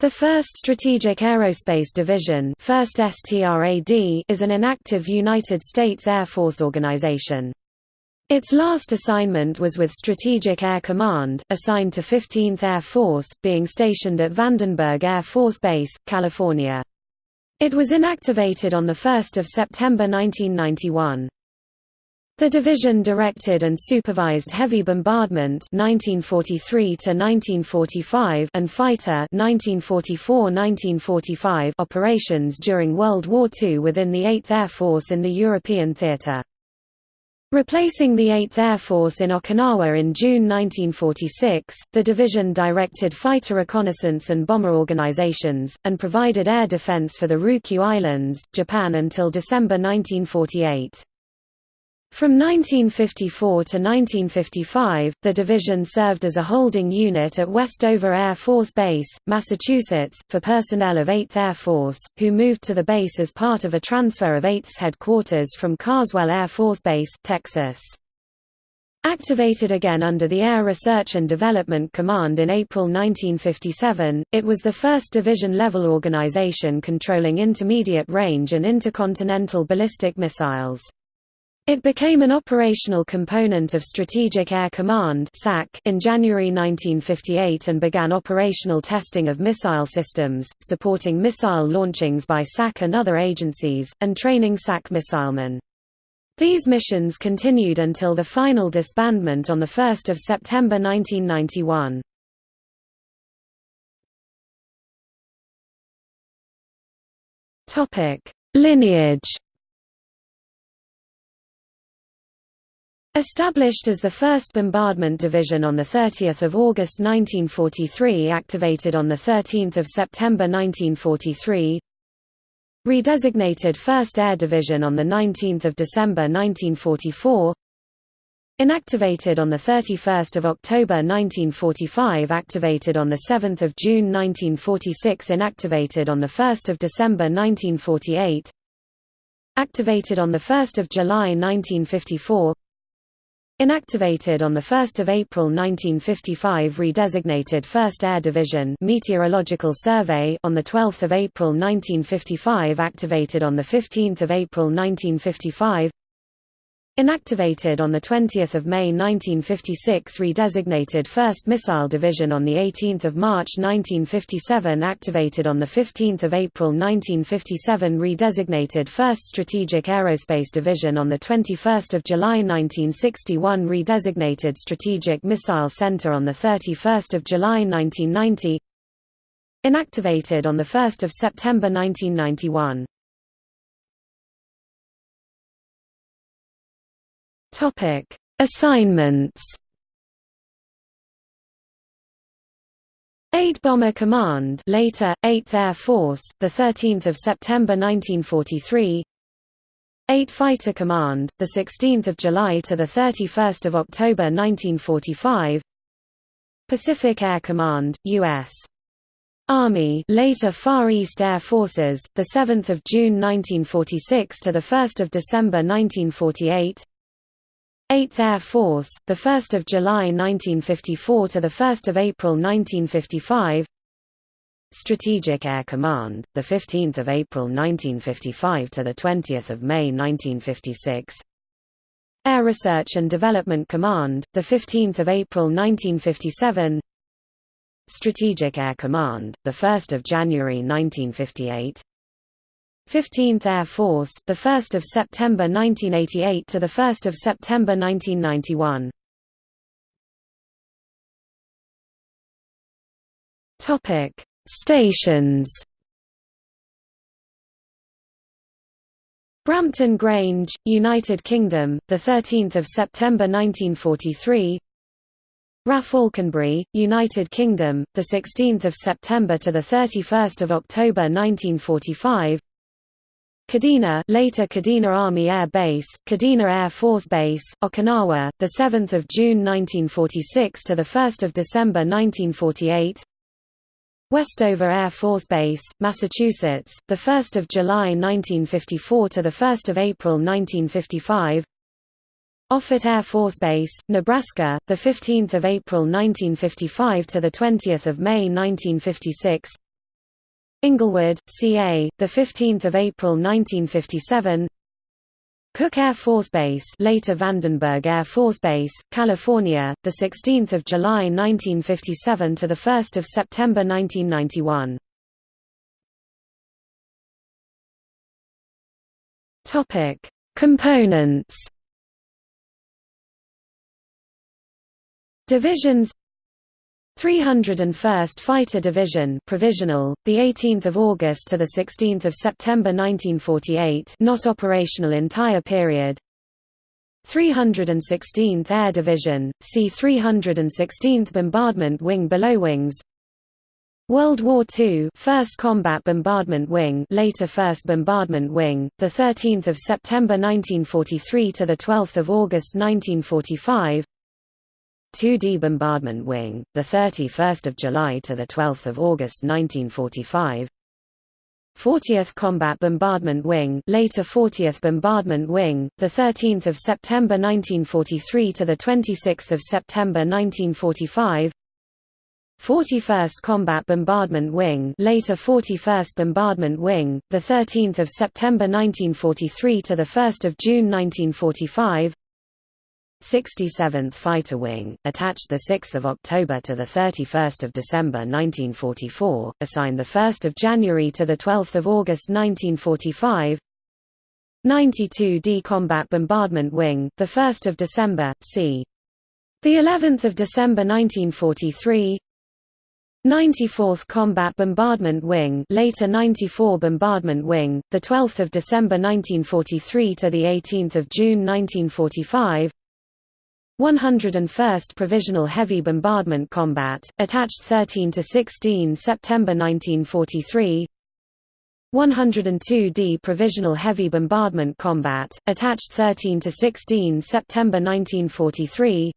The 1st Strategic Aerospace Division 1st STRAD is an inactive United States Air Force organization. Its last assignment was with Strategic Air Command, assigned to 15th Air Force, being stationed at Vandenberg Air Force Base, California. It was inactivated on 1 September 1991. The division directed and supervised heavy bombardment 1943 and fighter 1944–1945 operations during World War II within the 8th Air Force in the European theater. Replacing the 8th Air Force in Okinawa in June 1946, the division directed fighter reconnaissance and bomber organizations, and provided air defense for the Ryukyu Islands, Japan until December 1948. From 1954 to 1955, the division served as a holding unit at Westover Air Force Base, Massachusetts, for personnel of 8th Air Force, who moved to the base as part of a transfer of 8th's headquarters from Carswell Air Force Base, Texas. Activated again under the Air Research and Development Command in April 1957, it was the first division-level organization controlling intermediate-range and intercontinental ballistic missiles. It became an operational component of Strategic Air Command in January 1958 and began operational testing of missile systems, supporting missile launchings by SAC and other agencies, and training SAC missilemen. These missions continued until the final disbandment on 1 September 1991. Lineage Established as the 1st Bombardment Division on 30 August 1943 activated on 13 September 1943 Redesignated 1st Air Division on 19 December 1944 Inactivated on 31 October 1945 Activated on 7 June 1946 Inactivated on 1 December 1948 Activated on 1 July 1954 Inactivated on 1 April 1955 redesignated 1st Air Division Meteorological Survey on 12 April 1955 activated on 15 April 1955 Inactivated on 20 May 1956 redesignated 1st Missile Division on 18 March 1957 activated on 15 April 1957 redesignated 1st Strategic Aerospace Division on 21 July 1961 redesignated Strategic Missile Center on 31 July 1990 Inactivated on 1 September 1991 Topic: Assignments. 8 Bomber Command, later 8th Air Force, the 13th of September 1943. 8 Fighter Command, the 16th of July to the 31st of October 1945. Pacific Air Command, U.S. Army, later Far East Air Forces, the 7th of June 1946 to the 1st of December 1948. 8th Air Force, 1 July 1954 to 1 April 1955 Strategic Air Command, 15 April 1955 to 20 May 1956 Air Research and Development Command, 15 April 1957 Strategic Air Command, 1 January 1958 15th Air Force, the 1st of September 1988 to the 1st of September 1991. Topic: Stations. Brampton Grange, United Kingdom, the 13th of September 1943. RAF Alconbury, United Kingdom, the 16th of September to the 31st of October 1945. Kadena, later Kadena Army Air Base, Kadena Air Force Base, Okinawa, the 7th of June 1946 to the 1st of December 1948. Westover Air Force Base, Massachusetts, the 1st of July 1954 to the 1st of April 1955. Offutt Air Force Base, Nebraska, the 15th of April 1955 to the 20th of May 1956. Inglewood, CA, the 15th of April 1957. Cooke Air Force Base, later Vandenberg Air Force Base, California, the 16th of July 1957 to the 1st of September 1991. Topic: Components. Divisions 301st Fighter Division provisional the 18th of August to the 16th of September 1948 not operational entire period. 316th Air Division see 316th Bombardment Wing below wings. World War II 1st Combat Bombardment Wing later 1st Bombardment Wing the 13th of September 1943 to the 12th of August 1945 2D Bombardment Wing, the 31st of July to the 12th of August 1945. 40th Combat Bombardment Wing, later 40th Bombardment Wing, the 13th of September 1943 to the 26th of September 1945. 41st Combat Bombardment Wing, later 41st Bombardment Wing, the 13th of September 1943 to the 1st of June 1945. 67th Fighter Wing, attached 6 October to 31 December 1944, assigned 1 January to 12 August 1945 92d Combat Bombardment Wing, 1 December, c. The 11th of December 1943 94th Combat Bombardment Wing, later 94 Bombardment Wing, the 12th of December 1943 to the 18th of June 1945 101st Provisional Heavy Bombardment Combat, attached 13 to 16 September 1943 102d Provisional Heavy Bombardment Combat, attached 13 to 16 September 1943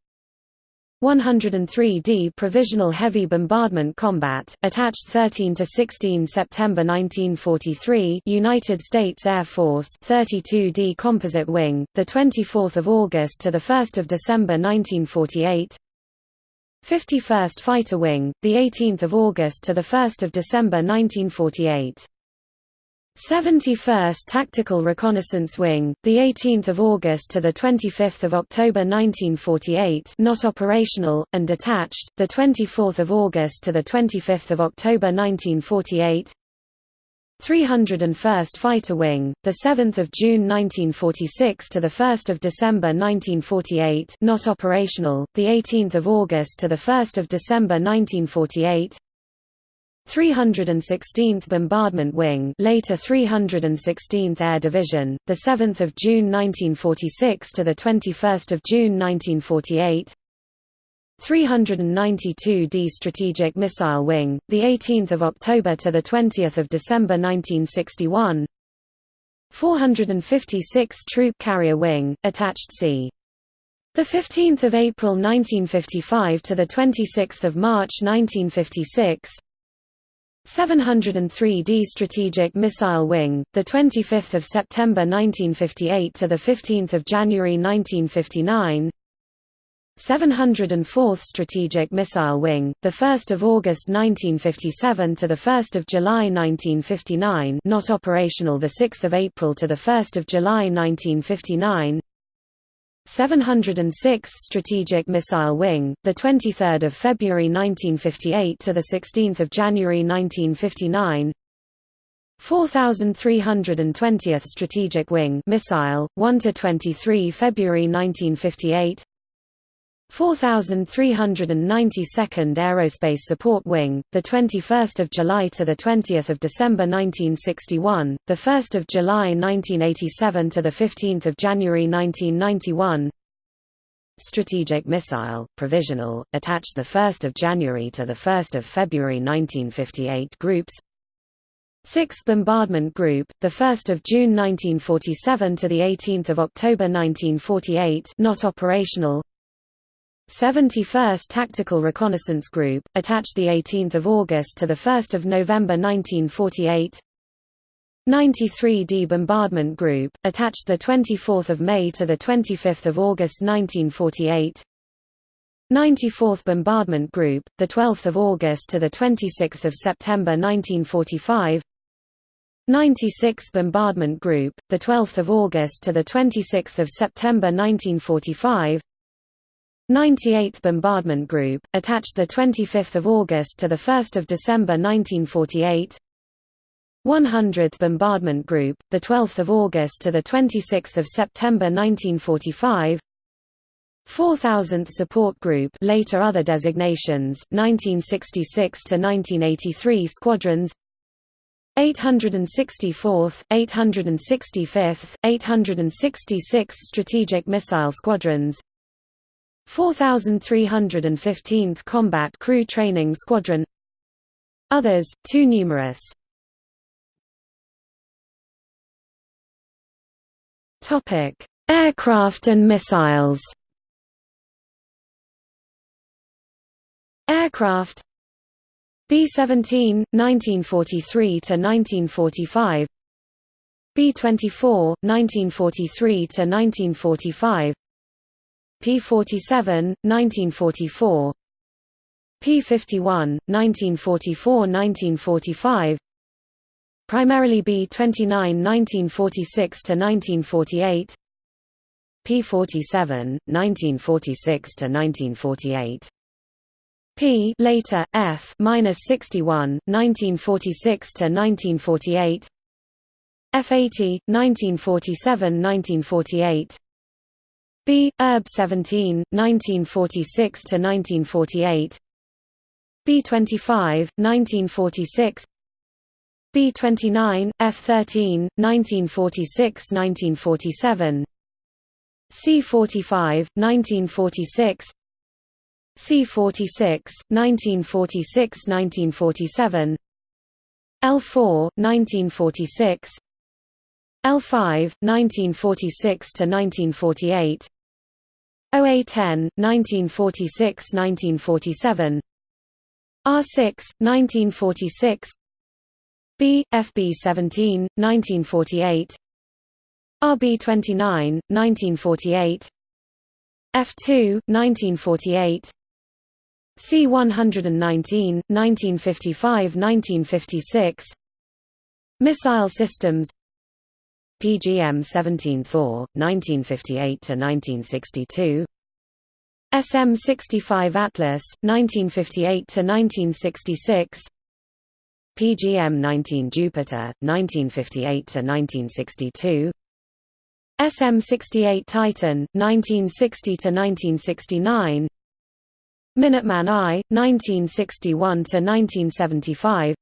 103d Provisional Heavy Bombardment Combat, attached 13 to 16 September 1943. United States Air Force 32d Composite Wing, the 24th of August to the 1st of December 1948. 51st Fighter Wing, the 18th of August to the 1st of December 1948. 71st Tactical Reconnaissance Wing, the 18th of August to the 25th of October 1948, not operational and detached, the 24th of August to the 25th of October 1948. 301st Fighter Wing, the 7th of June 1946 to the 1st of December 1948, not operational, the 18th of August to the 1st of December 1948. 316th Bombardment Wing, later 316th Air Division, the 7th of June 1946 to the 21st of June 1948. 392d Strategic Missile Wing, the 18th of October to the 20th of December 1961. 456 Troop Carrier Wing, attached C. The 15th of April 1955 to the 26th of March 1956. 703d Strategic Missile Wing, the 25th of September 1958 to the 15th of January 1959. 704th Strategic Missile Wing, the 1st of August 1957 to the 1st of July 1959, not operational the 6th of April to the 1st of July 1959. 706th Strategic Missile Wing, the 23rd of February 1958 to the 16th of January 1959. 4320th Strategic Wing Missile, 1 to 23 February 1958. 4392nd Aerospace Support Wing, the 21st of July to the 20th of December 1961, the 1st of July 1987 to the 15th of January 1991. Strategic Missile, provisional, attached the 1st of January to the 1st of February 1958 groups. 6th Bombardment Group, the 1st of June 1947 to the 18th of October 1948, not operational. 71st Tactical Reconnaissance Group, attached 18 August to 1 November 1948 93d Bombardment Group, attached 24 May to 25 August 1948 94th Bombardment Group, the 12th of August to the 26th of September 1945. 96th Bombardment Group, the 12th of August to the 26th of September 1945. 98th Bombardment Group, attached the 25th of August to the 1st of December 1948. 100th Bombardment Group, the 12th of August to the 26th of September 1945. 4000th Support Group, later other designations, 1966 to 1983 squadrons. 864th, 865th, 866th Strategic Missile Squadrons 4315th Combat Crew Training Squadron. Others, too numerous. Aircraft and missiles. Aircraft B-17, 1943–1945 B-24, 1943–1945 P-47, 1944 P-51, 1944–1945 Primarily B-29 1946–1948 P-47, 1946–1948 P later F minus 61 1946 to 1948 F80 1947 1948 B Erb 17 1946 to 1948 B25 1946 B29 F13 1946 1947 C45 1946 C46, 1946–1947 L4, 1946 L5, 1946–1948 OA10, 1946–1947 R6, 1946 B, FB17, 1948 RB29, 1948 F2, 1948 C-119, 1955–1956 Missile systems PGM-17 Thor, 1958–1962 SM-65 Atlas, 1958–1966 PGM-19 Jupiter, 1958–1962 SM-68 Titan, 1960–1969 Minuteman I, 1961–1975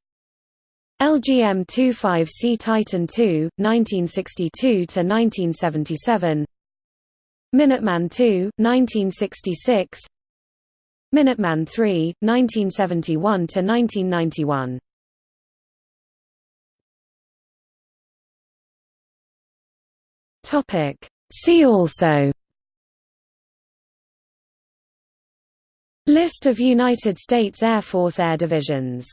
LGM-25C Titan II, 1962–1977 Minuteman II, 1966 Minuteman III, 1971–1991 Topic. See also. List of United States Air Force air divisions